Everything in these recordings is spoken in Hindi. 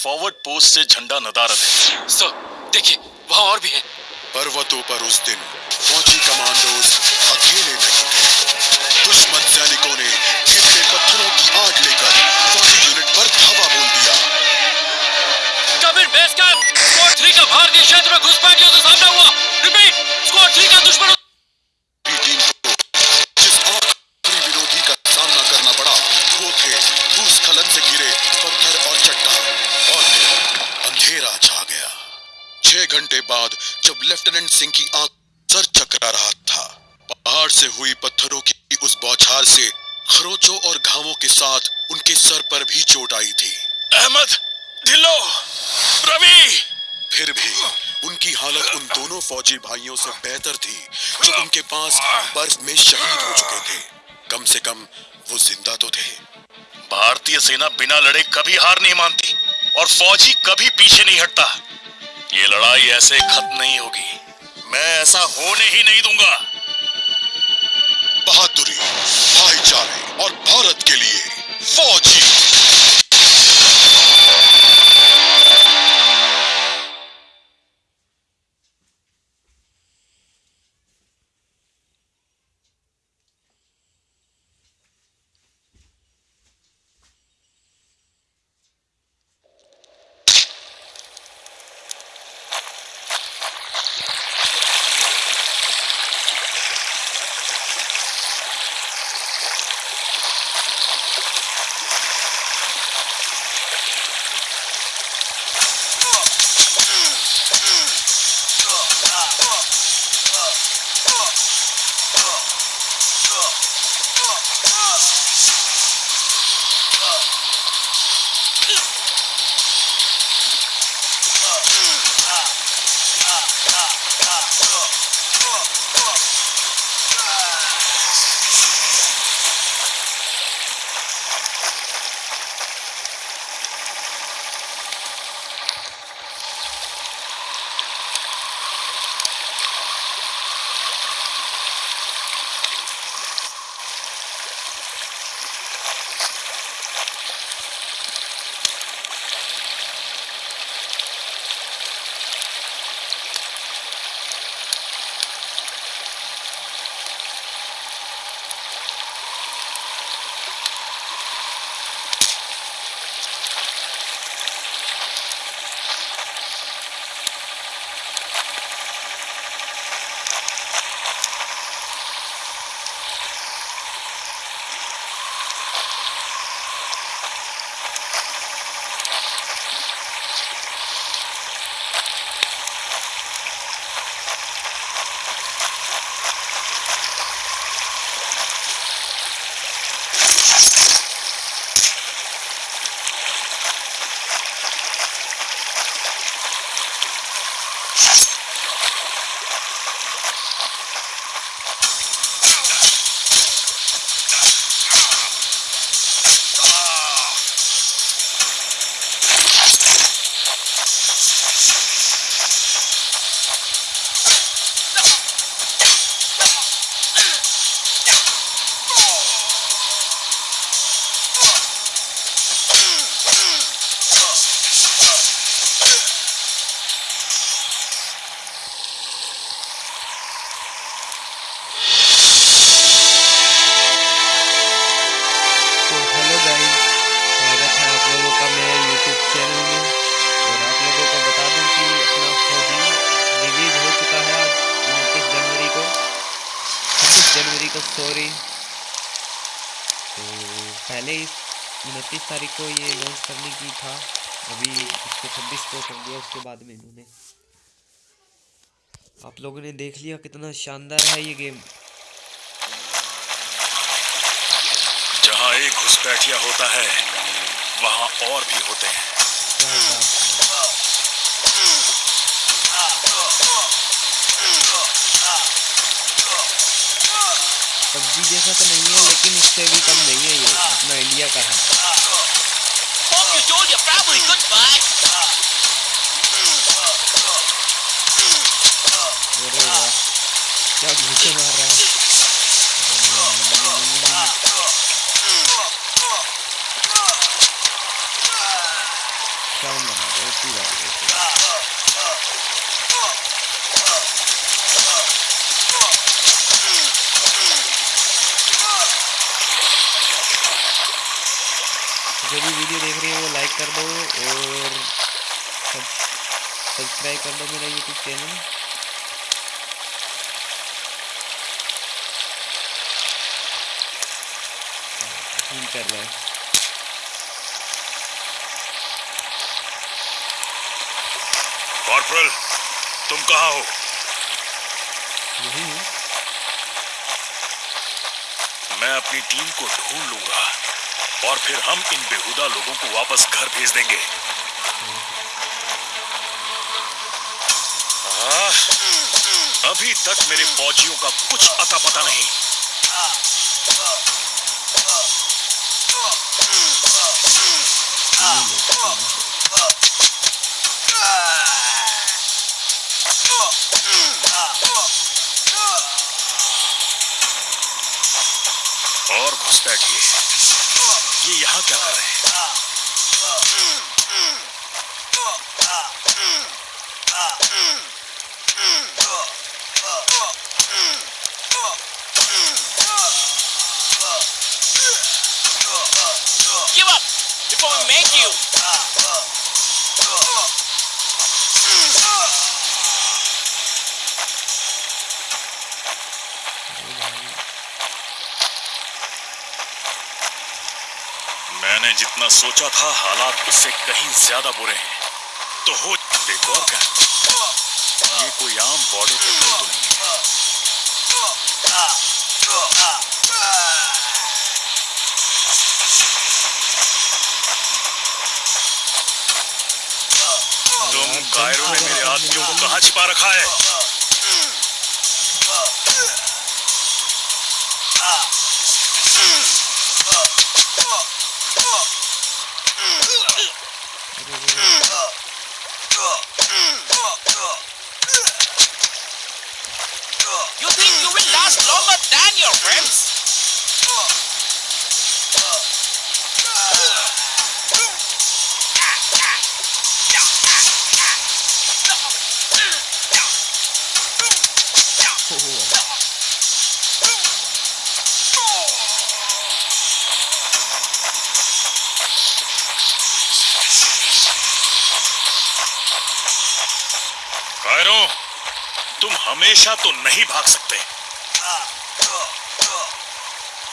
फॉरवर्ड पोस्ट से झंडा नदारत है। सर देखिए वहाँ और भी है। पर्वतों पर उस दिन फौजी कमांडोज अकेले नहीं थे। दुश्मन सैनिकों ने गिरते पत्थरों की आग लेकर फौजी यूनिट पर धावा बोल दिया। कबीर बेस कैंप स्क्वाड 3 का भारतीय क्षेत्र में घुसपैठियों से लेफ्टिनेंट सिंह की आँख सर चकरा रहा था। पहाड़ से हुई पत्थरों की उस बौछार से खरोचों और घावों के साथ उनके सर पर भी चोट आई थी। अहमद ढिल्लो रवि! फिर भी उनकी हालत उन दोनों फौजी भाइयों से बेहतर थी जो उनके पास बर्फ़ में शहीद हो चुके थे। कम से कम वो ज़िंदा तो थे। भारतीय सेना बिना लड़े कभी हार नहीं मानती और फौजी कभी पीछे नहीं हटता। ये लड़ाई ऐसे खत्म नहीं होगी। मैं ऐसा होने ही नहीं दूँगा। बहादुरी, भाईचारे और भारत के लिए फौजी। उसके बाद में इन्होंने। आप लोगों ने देख लिया कितना शानदार है ये गेम। जहाँ एक घुसपैठिया होता है वहाँ और भी होते हैं। पबजी जैसा तो नहीं है लेकिन इससे भी कम नहीं है ये अपना इंडिया का है। जो भी वीडियो देख रहे हो वो लाइक कर दो और सब्सक्राइब कर दो मेरा यूट्यूब चैनल कर रहा है। कॉर्पोरल तुम कहाँ हो? यही हूँ मैं अपनी टीम को ढूंढ लूँगा और फिर हम इन बेहुदा लोगों को वापस घर भेज देंगे। अभी तक मेरे फौजियों का कुछ अता पता नहीं। और किए ये यहाँ क्या कर रहे हैं Give up before we make you. मैंने जितना सोचा था, हालात उससे कहीं ज़्यादा बुरे हैं। तो हो और क्या ये कोई आम बॉर्डर पेट्रोल तो नहीं तुम कायरों ने मेरे आदमियों को कहाँ छिपा रखा है? Friends? कायरो तुम हमेशा तो नहीं भाग सकते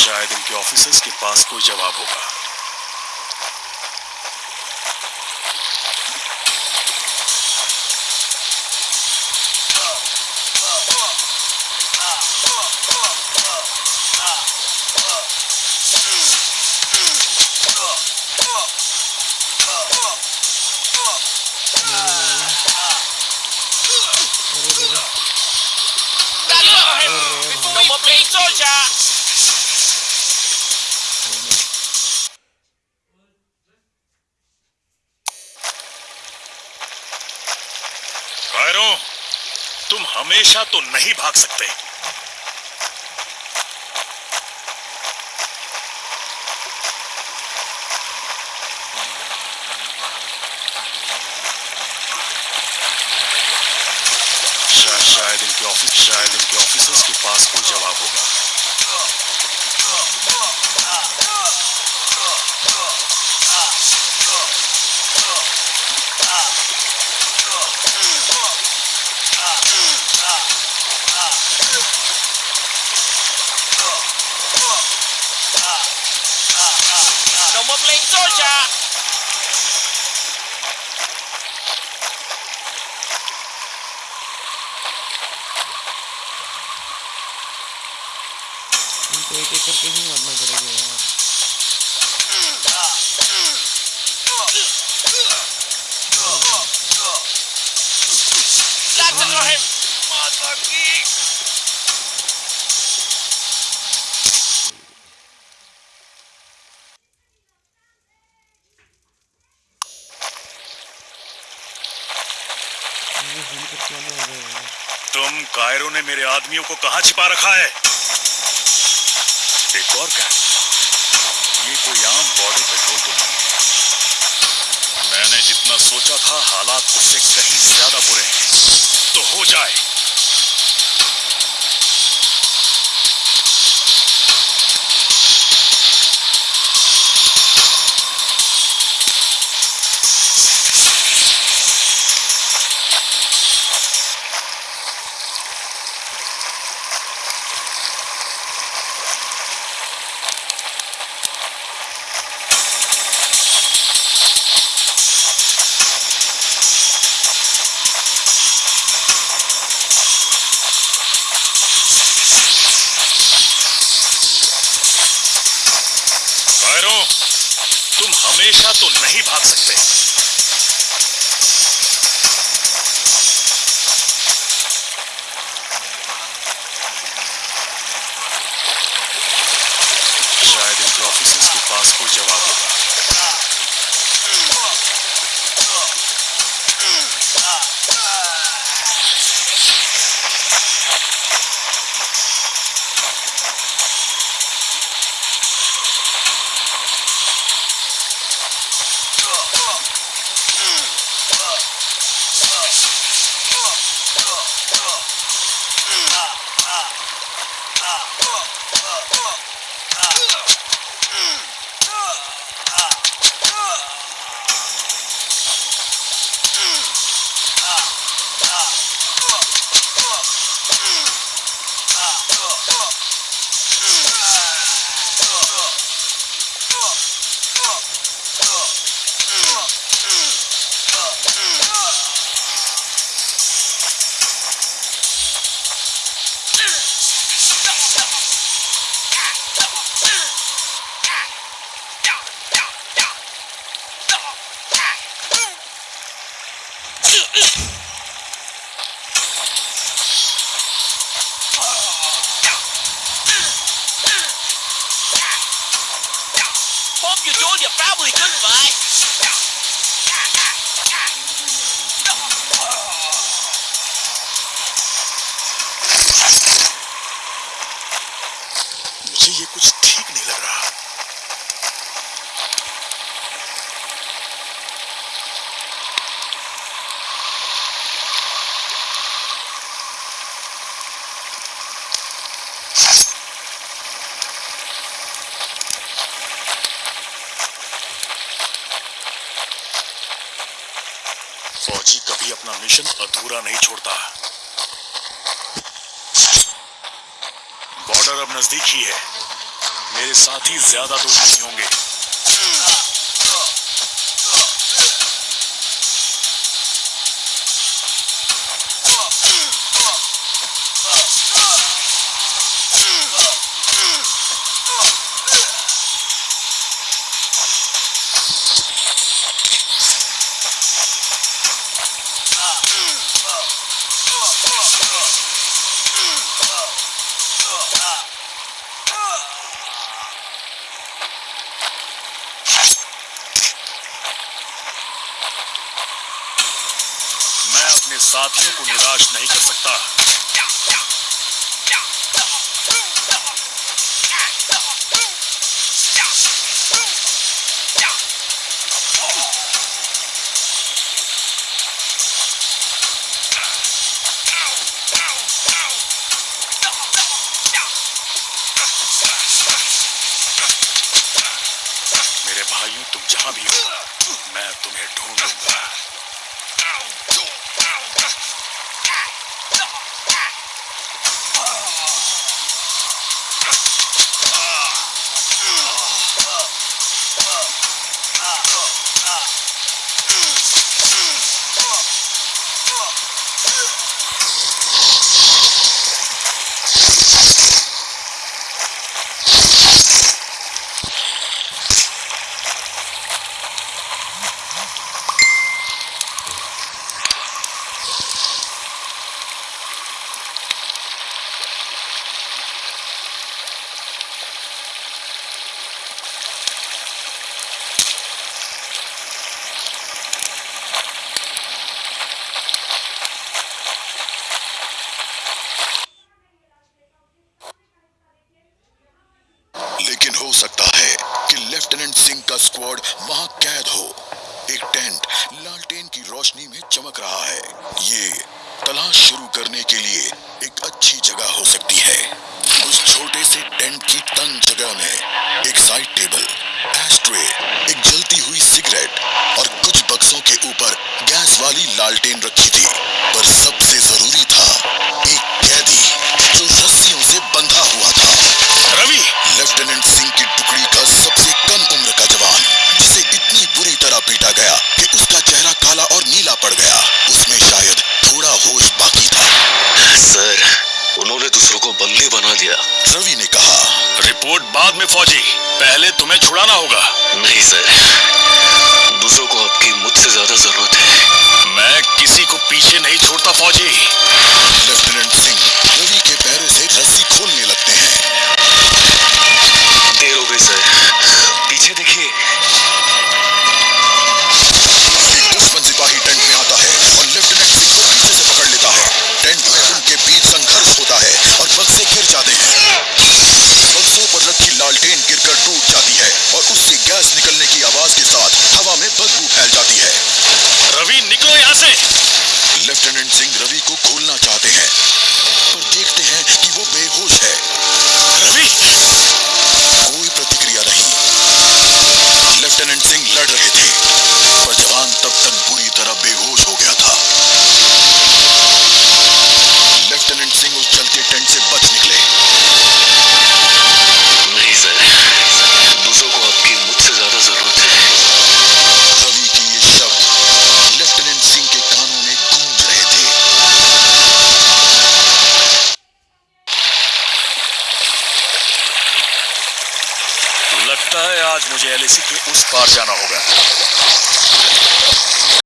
शायद इनके ऑफिसर्स के पास कोई जवाब होगा soldier. कायरो तुम हमेशा तो नहीं भाग सकते। शायद इनके ऑफ़िस शायद इनके ऑफिसर्स के पास कोई जवाब होगा। एक एक करके ही मारना पड़ेगा यार। तुम कायरों ने मेरे आदमियों को कहाँ छिपा रखा है? एक और क्या ये कोई आम बॉर्डर पेट्रोल तो नहीं मैंने जितना सोचा था, हालात उससे कहीं ज़्यादा बुरे हैं। तो हो जाए। हमेशा तो नहीं भाग सकते। मुझे ये कुछ ठीक नहीं लग रहा। फौजी कभी अपना मिशन अधूरा नहीं छोड़ता। बॉर्डर अब नज़दीक ही है। मेरे साथी ज़्यादा दूर नहीं होंगे। मैं अपने साथियों को निराश नहीं कर सकता। के लिए एक अच्छी जगह हो सकती है। उस छोटे से टेंट की तंग जगह में एक साइड टेबल एस्ट्रे एक जलती हुई सिगरेट और कुछ बक्सों के ऊपर गैस वाली लालटेन रखी थी। पर